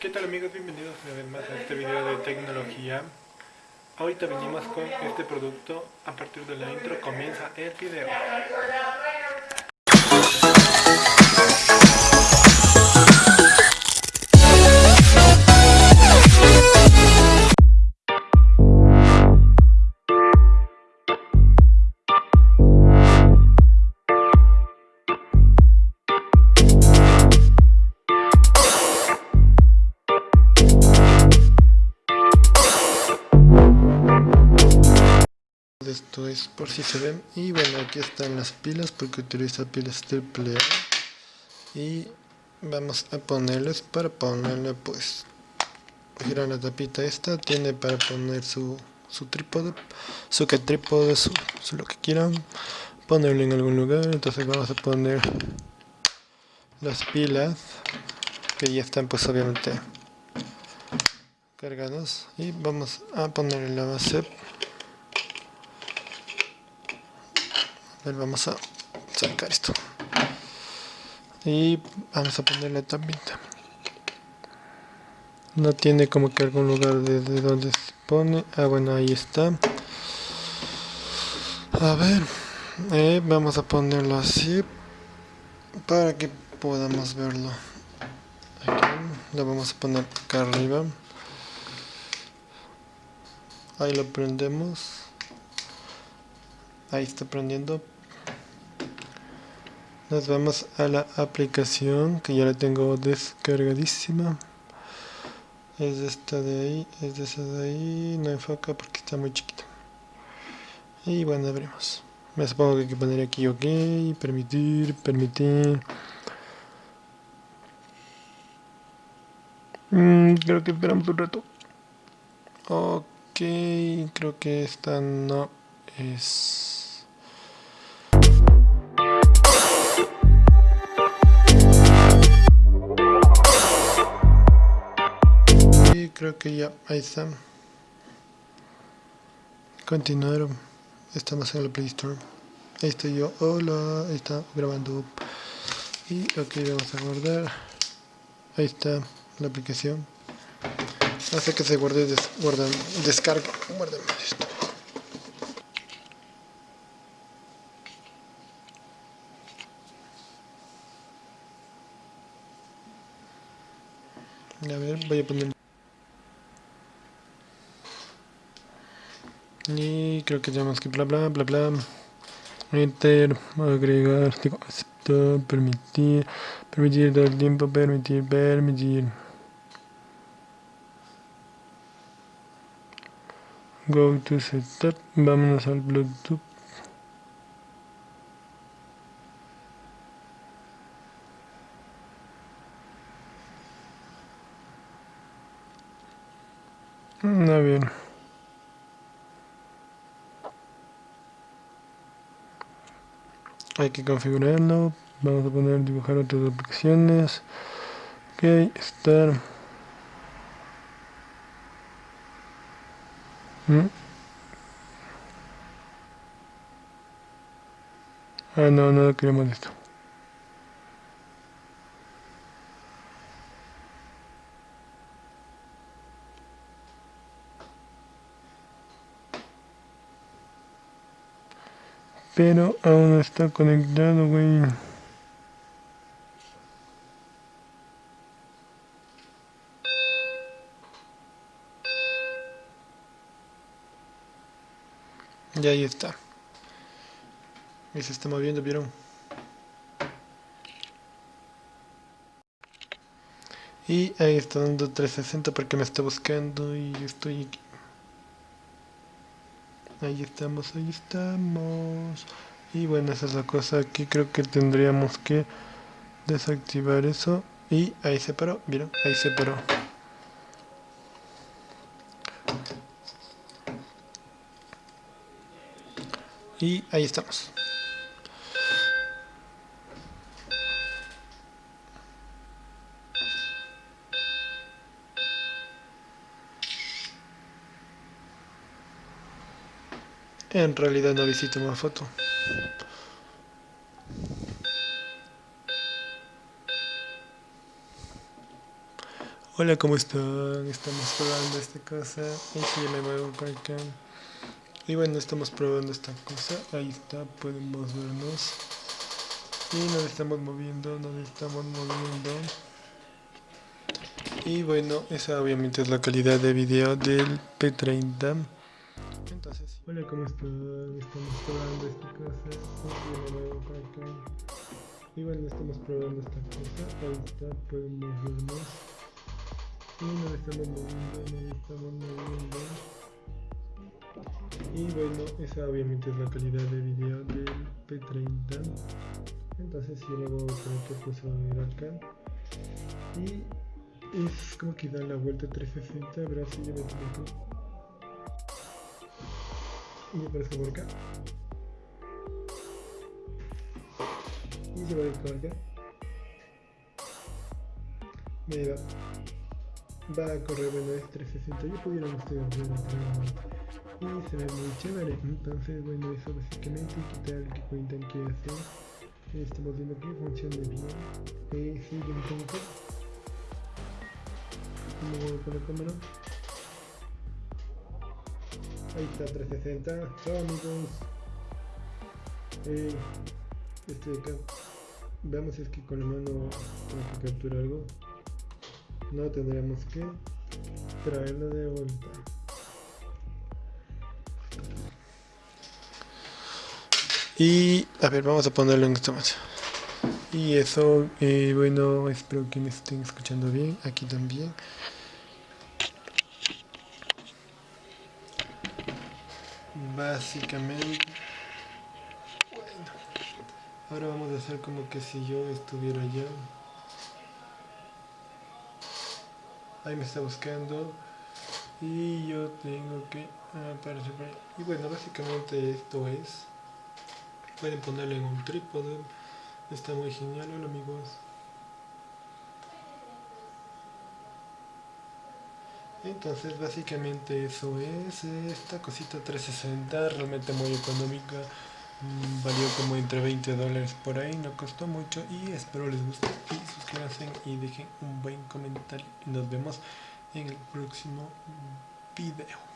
¿Qué tal amigos? Bienvenidos una vez más a este video de tecnología. Ahorita venimos con este producto. A partir de la intro comienza el video esto es por si se ven. Y bueno aquí están las pilas porque utiliza pilas triple A. Y vamos a ponerles para ponerle pues girar la tapita esta tiene para poner su, su trípode su que trípode su, su lo que quieran ponerlo en algún lugar. Entonces vamos a poner las pilas que ya están pues obviamente cargadas. Y vamos a poner la base vamos a sacar esto. Y vamos a ponerle también no tiene como que algún lugar desde donde se pone. Ah bueno ahí está. A ver eh, vamos a ponerlo así para que podamos verlo. Aquí lo vamos a poner acá arriba. Ahí lo prendemos ahí está prendiendo. Nos vamos a la aplicación que ya la tengo descargadísima. Es esta de ahí, es de esa de ahí, no enfoca porque está muy chiquita. Y bueno abrimos. Me supongo que hay que poner aquí ok, permitir, permitir. Mm, creo que esperamos un rato. Ok, creo que esta no es creo que ya, ahí está. Continuaron. Estamos en la Play Store. Ahí estoy yo. Hola, ahí está grabando. Y ok, vamos a guardar. Ahí está la aplicación. Hace que se guarde, des, guardan, descarga. Esto. A ver, voy a poner y creo que tenemos que bla bla bla bla. Enter agregar aceptar permitir permitir dar tiempo permitir permitir. Go to setup vámonos al bluetooth. A ver hay que configurarlo. Vamos a poner dibujar otras aplicaciones. Ok estar. ¿Mm? ah no no queremos esto pero aún no está conectado, güey. Y ahí está. Y se está moviendo, ¿vieron? Y ahí está dando 360 porque me está buscando y estoy aquí. Ahí estamos, ahí estamos. Y bueno, esa es la cosa. Aquí creo que tendríamos que desactivar eso. Y ahí se paró, ¿vieron? Ahí se paró. Y ahí estamos. En realidad no visito más foto. Hola, ¿cómo están? Estamos probando esta cosa. Y si me muevo por acá. Y bueno, estamos probando esta cosa. Ahí está, podemos vernos. Y nos estamos moviendo, nos estamos moviendo. Y bueno, esa obviamente es la calidad de video del P30. Hola, ¿cómo están? Estamos probando esta cosa. Y bueno, estamos probando esta cosa. Ahí está, podemos vernos y nos estamos moviendo, nos estamos moviendo y bueno, esa obviamente es la calidad de video del P30 entonces si luego creo que puso ir acá y es como que da la vuelta 360 verás si yo me tengo y aparezco por acá. Y se va a ir por acá. Mira va. A correr bueno es 360 ya pudieron ustedes ver y se ve muy chévere. Entonces bueno eso básicamente quitar el que cuentan que hacer estamos viendo que funciona bien. Eh, sí, yo me tengo que me con la cámara ahí está 360 chao amigos. Eh, estoy acá. Veamos si es que con la mano tengo que capturar algo. No tendremos que traerlo de vuelta. Y a ver vamos a ponerlo en esta más. Y eso eh, bueno espero que me estén escuchando bien aquí también básicamente bueno ahora vamos a hacer como que si yo estuviera allá. Ahí me está buscando. Y yo tengo que aparecer ahí. y bueno básicamente esto es pueden ponerlo en un trípode. Está muy genial hola amigos entonces básicamente eso es esta cosita 360 realmente muy económica. Mm, valió como entre 20 dólares por ahí, no costó mucho y espero les guste. Y suscríbanse y dejen un buen comentario. Y nos vemos en el próximo video.